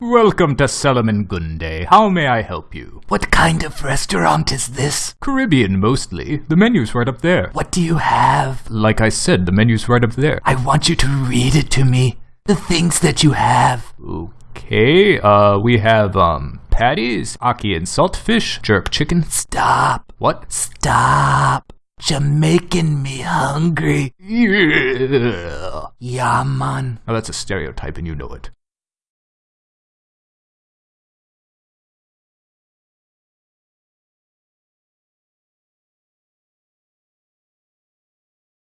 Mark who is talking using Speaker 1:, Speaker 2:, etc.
Speaker 1: Welcome to Solomon Gundy. How may I help you?
Speaker 2: What kind of restaurant is this?
Speaker 1: Caribbean mostly. The menu's right up there.
Speaker 2: What do you have?
Speaker 1: Like I said, the menu's right up there.
Speaker 2: I want you to read it to me. The things that you have.
Speaker 1: Okay, uh, we have, um, patties, ackee and saltfish, jerk chicken.
Speaker 2: Stop.
Speaker 1: What?
Speaker 2: Stop. You're making me hungry.
Speaker 1: Yeah.
Speaker 2: Yeah, man.
Speaker 1: Now that's a stereotype and you know it.